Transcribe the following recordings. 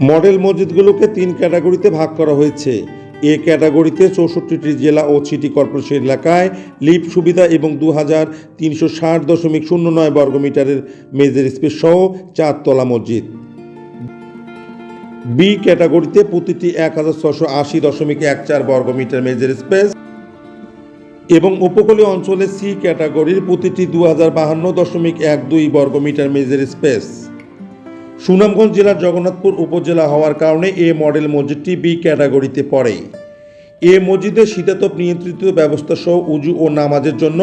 Model মসজিদগুলোকে তিন ক্যাটাগরিতে ভাগ করা হয়েছে। এ ক্যাটাগরিতে চৌষট্টিটি জেলা ও সিটি কর্পোরেশন এলাকায় লিফট সুবিধা এবং দু হাজার তিনশো ষাট দশমিক শূন্য নয় বর্গমিটারের মেজের স্পেস সহ চারতলা মসজিদ। বি ক্যাটাগরিতে প্রতিটি এক হাজার ছশো আশি দশমিক এক চার বর্গমিটার মেজের স্পেস এবং উপকূলীয় অঞ্চলে সি ক্যাটাগরির প্রতিটি দু হাজার বাহান্ন দশমিক এক দুই বর্গমিটার মেজের স্পেস। সুনামগঞ্জ জেলার জগন্নাথপুর উপজেলা হওয়ার কারণে এ মডেল মসজিদটি বি ক্যাটাগরিতে পড়ে। এ মসজিদে শীতাতপ নিয়ন্ত্রিত ব্যবস্থা সহ উজু ও নামাজের জন্য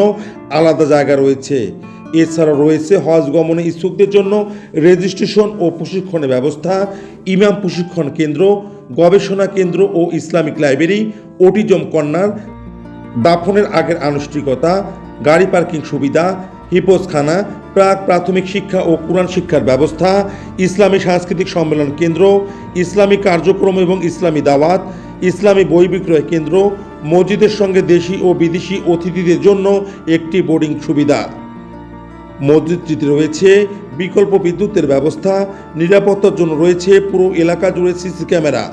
আলাদা জায়গা রয়েছে। এছাড়া রয়েছে হজ গমনে ইচ্ছুকদের জন্য রেজিস্ট্রেশন ও প্রশিক্ষণের ব্যবস্থা, ইমাম প্রশিক্ষণ কেন্দ্র, গবেষণা কেন্দ্র ও ইসলামিক লাইব্রেরি ওটিজম কর্নার, দাফনের আগের আনুষ্ঠানিকতা, গাড়ি পার্কিং সুবিধা হিপোজখানা প্রাক প্রাথমিক শিক্ষা ও কোরআন শিক্ষার ব্যবস্থা, ইসলামী সাংস্কৃতিক সম্মেলন কেন্দ্র, ইসলামী কার্যক্রম এবং ইসলামী দাওয়াত, ইসলামী বই বিক্রয় কেন্দ্র, মসজিদের সঙ্গে দেশি ও বিদেশি অতিথিদের জন্য একটি বোর্ডিং সুবিধা। মসজিদটিতে রয়েছে বিকল্প বিদ্যুতের ব্যবস্থা, নিরাপত্তার জন্য রয়েছে পুরো এলাকা জুড়ে সিসি ক্যামেরা।